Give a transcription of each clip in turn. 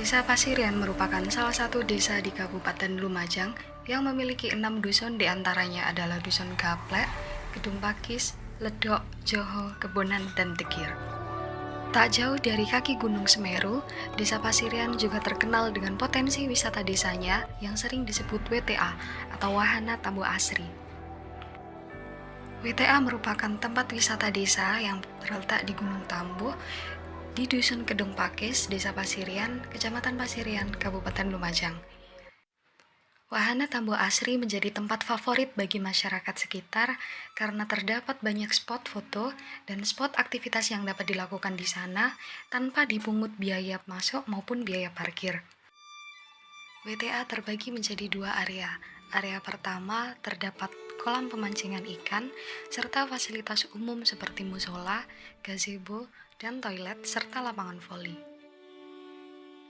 Desa Pasirian merupakan salah satu desa di Kabupaten Lumajang yang memiliki enam dusun di antaranya adalah Dusun Gaplek, Gedung Pakis, Ledok, Joho, Kebonan, dan Tegir. Tak jauh dari kaki Gunung Semeru, Desa Pasirian juga terkenal dengan potensi wisata desanya yang sering disebut WTA atau Wahana Tambu Asri. WTA merupakan tempat wisata desa yang terletak di Gunung Tambuh di Dusun Kedung Pakis, Desa Pasirian, Kecamatan Pasirian, Kabupaten Lumajang. Wahana Tambo Asri menjadi tempat favorit bagi masyarakat sekitar karena terdapat banyak spot foto dan spot aktivitas yang dapat dilakukan di sana tanpa dipungut biaya masuk maupun biaya parkir. WTA terbagi menjadi dua area. Area pertama terdapat kolam pemancingan ikan, serta fasilitas umum seperti musola, gazebo, dan toilet, serta lapangan voli.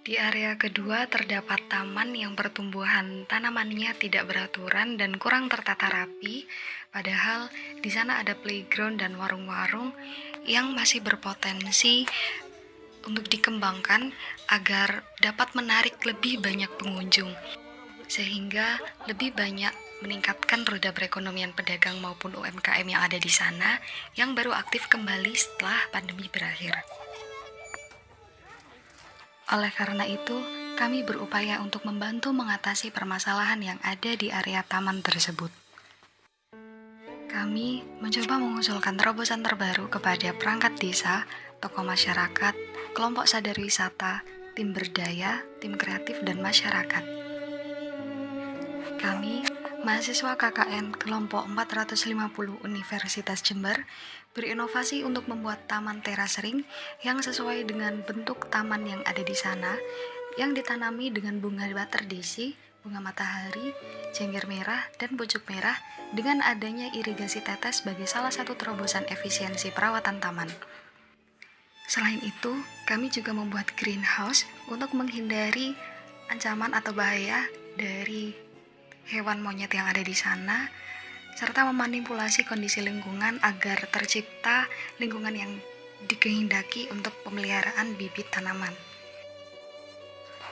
Di area kedua terdapat taman yang pertumbuhan tanamannya tidak beraturan dan kurang tertata rapi, padahal di sana ada playground dan warung-warung yang masih berpotensi untuk dikembangkan agar dapat menarik lebih banyak pengunjung, sehingga lebih banyak meningkatkan roda perekonomian pedagang maupun UMKM yang ada di sana yang baru aktif kembali setelah pandemi berakhir. Oleh karena itu, kami berupaya untuk membantu mengatasi permasalahan yang ada di area taman tersebut. Kami mencoba mengusulkan terobosan terbaru kepada perangkat desa, tokoh masyarakat, kelompok sadar wisata, tim berdaya, tim kreatif, dan masyarakat. Kami Mahasiswa KKN kelompok 450 Universitas Jember berinovasi untuk membuat taman teras ring yang sesuai dengan bentuk taman yang ada di sana yang ditanami dengan bunga baterdesi, bunga matahari, jengger merah, dan pucuk merah dengan adanya irigasi tetes sebagai salah satu terobosan efisiensi perawatan taman. Selain itu, kami juga membuat greenhouse untuk menghindari ancaman atau bahaya dari hewan monyet yang ada di sana, serta memanipulasi kondisi lingkungan agar tercipta lingkungan yang dikehendaki untuk pemeliharaan bibit tanaman.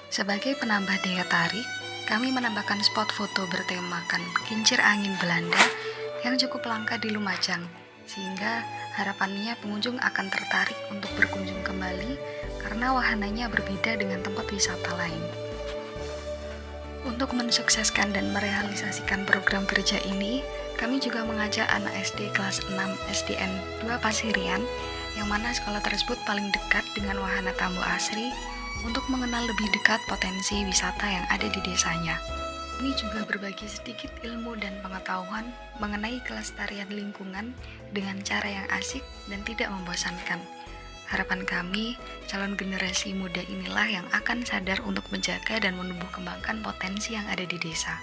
Sebagai penambah daya tarik, kami menambahkan spot foto bertemakan kincir angin Belanda yang cukup langka di Lumajang, sehingga harapannya pengunjung akan tertarik untuk berkunjung kembali karena wahananya berbeda dengan tempat wisata lain. Untuk mensukseskan dan merealisasikan program kerja ini, kami juga mengajak anak SD kelas 6 SDN 2 Pasirian, yang mana sekolah tersebut paling dekat dengan wahana tamu asri, untuk mengenal lebih dekat potensi wisata yang ada di desanya. Ini juga berbagi sedikit ilmu dan pengetahuan mengenai kelestarian lingkungan dengan cara yang asik dan tidak membosankan. Harapan kami, calon generasi muda inilah yang akan sadar untuk menjaga dan menumbuh kembangkan potensi yang ada di desa.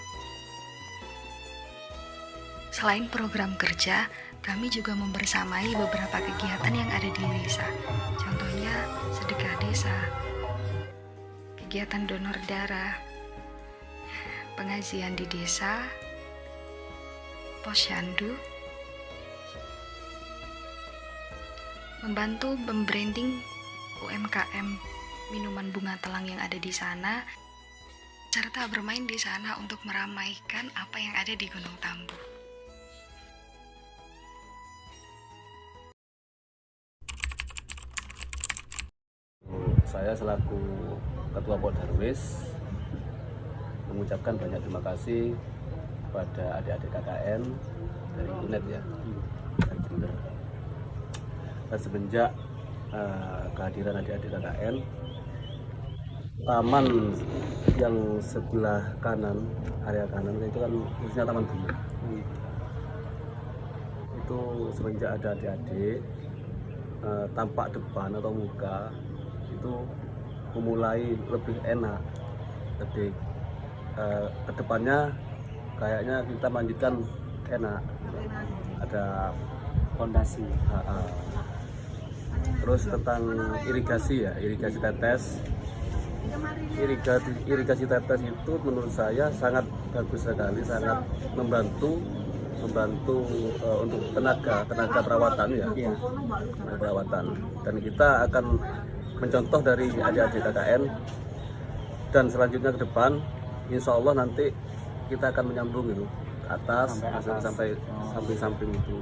Selain program kerja, kami juga membersamai beberapa kegiatan yang ada di desa. Contohnya, sedekah desa, kegiatan donor darah, pengajian di desa, posyandu, membantu membranding UMKM minuman bunga telang yang ada di sana, serta bermain di sana untuk meramaikan apa yang ada di Gunung Tambu. Saya selaku Ketua Pok Darwis mengucapkan banyak terima kasih kepada adik-adik KKN dari UNED ya, semenjak uh, kehadiran adik-adik KKN taman yang sebelah kanan area kanan itu kan khususnya taman bunga. Itu semenjak ada adik-adik uh, tampak depan atau muka itu memulai lebih enak. Lebih uh, ke depannya kayaknya kita lanjutkan enak. Ada fondasi terus tentang irigasi ya irigasi tetes irigasi irigasi tetes itu menurut saya sangat bagus sekali sangat membantu membantu uh, untuk tenaga tenaga perawatan ya iya. tenaga perawatan dan kita akan mencontoh dari adik-adik KKN dan selanjutnya ke depan insya Allah nanti kita akan menyambung itu atas Sampai sampai atas. sampai Oh. samping-samping itu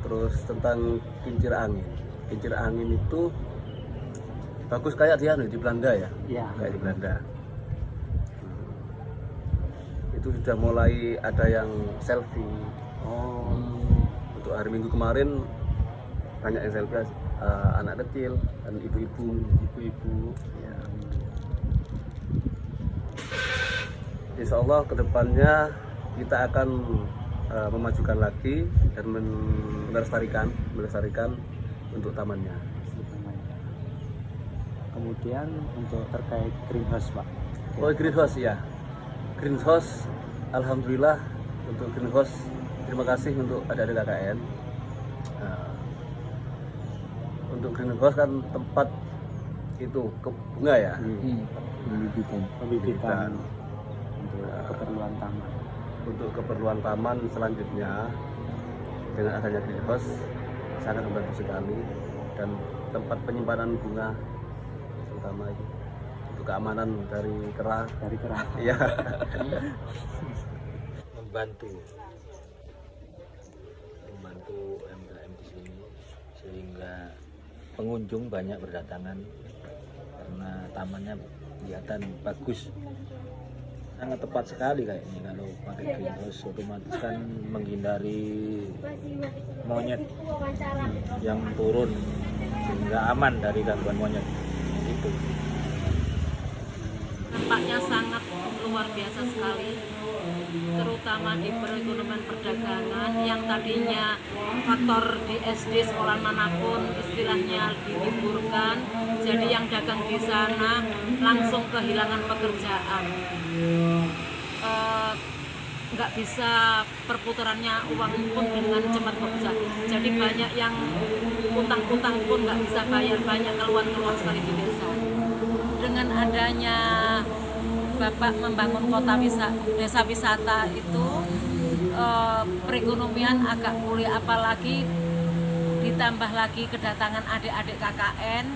terus tentang kincir angin kincir angin itu bagus kayak dia nih di Belanda ya Iya. kayak di Belanda itu sudah mulai ada yang selfie Oh. untuk hari Minggu kemarin banyak yang selfie eh, anak kecil dan ibu-ibu Ibu-ibu. ya. Insya Allah ke depannya kita akan eh, memajukan lagi dan melestarikan melestarikan untuk tamannya Kemudian untuk terkait greenhouse pak. oh greenhouse ya greenhouse Alhamdulillah untuk greenhouse terima kasih untuk adik-adik KKN Nah, untuk greenhouse kan tempat itu ke bunga ya Hmm. Pembibitan. Pembibitan Pembibitan. untuk keperluan taman. Untuk keperluan taman selanjutnya dengan adanya greenhouse sangat membantu sekali. Dan tempat penyimpanan bunga terutama itu untuk keamanan dari kera Dari kerah. ya membantu. Membantu UMKM di sini sehingga pengunjung banyak berdatangan karena tamannya kelihatan bagus. Sangat tepat sekali kayaknya pakai greenhouse otomatis kan menghindari monyet yang turun sehingga aman dari gangguan monyet. Itu dampaknya sangat luar biasa sekali terutama di perekonomian perdagangan yang tadinya faktor di SD sekolah mana pun istilahnya diliburkan jadi yang dagang di sana langsung kehilangan pekerjaan. Eh, nggak bisa perputarannya uang pun dengan cepat bisa jadi banyak yang utang-utang pun nggak bisa bayar banyak keluhan-keluhan sekali di desa. Dengan adanya Bapak membangun kota wisata, desa wisata itu eh, perekonomian agak pulih apalagi ditambah lagi kedatangan adik-adik KKN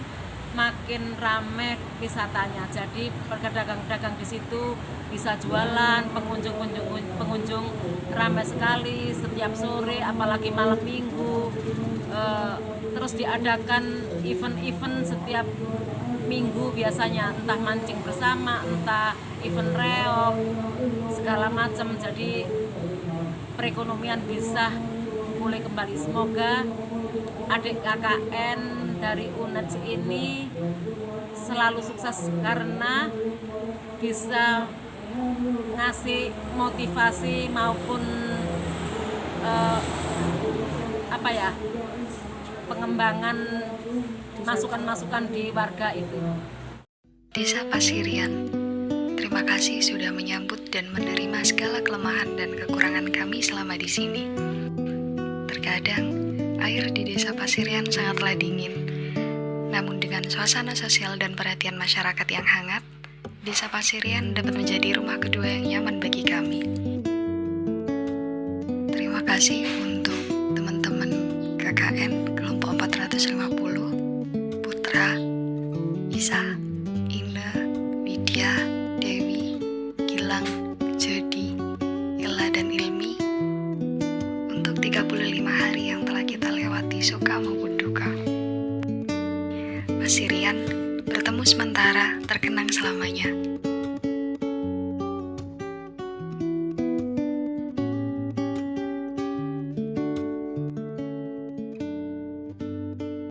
makin rame wisatanya. Jadi pedagang-pedagang di situ bisa jualan pengunjung-pengunjung pengunjung ramai sekali setiap sore apalagi malam minggu. Eh, terus diadakan event-event setiap minggu biasanya. Entah mancing bersama entah event reok segala macam. Jadi perekonomian bisa pulih kembali. Semoga adik KKN dari UNED ini selalu sukses karena bisa ngasih motivasi maupun eh, apa ya pengembangan masukan-masukan di warga itu. Desa Pasirian, terima kasih sudah menyambut dan menerima segala kelemahan dan kekurangan kami selama di sini. Terkadang, air di Desa Pasirian sangatlah dingin. Namun dengan suasana sosial dan perhatian masyarakat yang hangat, Desa Pasirian dapat menjadi rumah kedua yang nyaman bagi kami. Terima kasih untuk teman-teman KKN kelompok 450, Putra, Isa, Ine, Widya, Dewi, Gilang, Jody, Ella dan Ilmi untuk 35 hari yang telah kita lewati suka Sementara terkenang selamanya.